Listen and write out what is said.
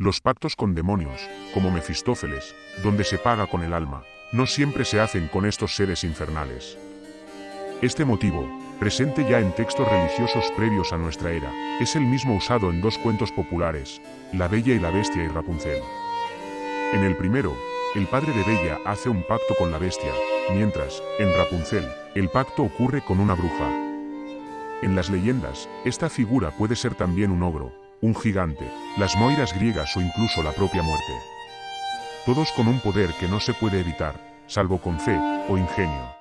Los pactos con demonios, como Mefistófeles, donde se paga con el alma, no siempre se hacen con estos seres infernales. Este motivo, presente ya en textos religiosos previos a nuestra era, es el mismo usado en dos cuentos populares, La Bella y la Bestia y Rapunzel. En el primero, el padre de Bella hace un pacto con la bestia, mientras, en Rapunzel, el pacto ocurre con una bruja. En las leyendas, esta figura puede ser también un ogro, un gigante, las moiras griegas o incluso la propia muerte. Todos con un poder que no se puede evitar, salvo con fe o ingenio.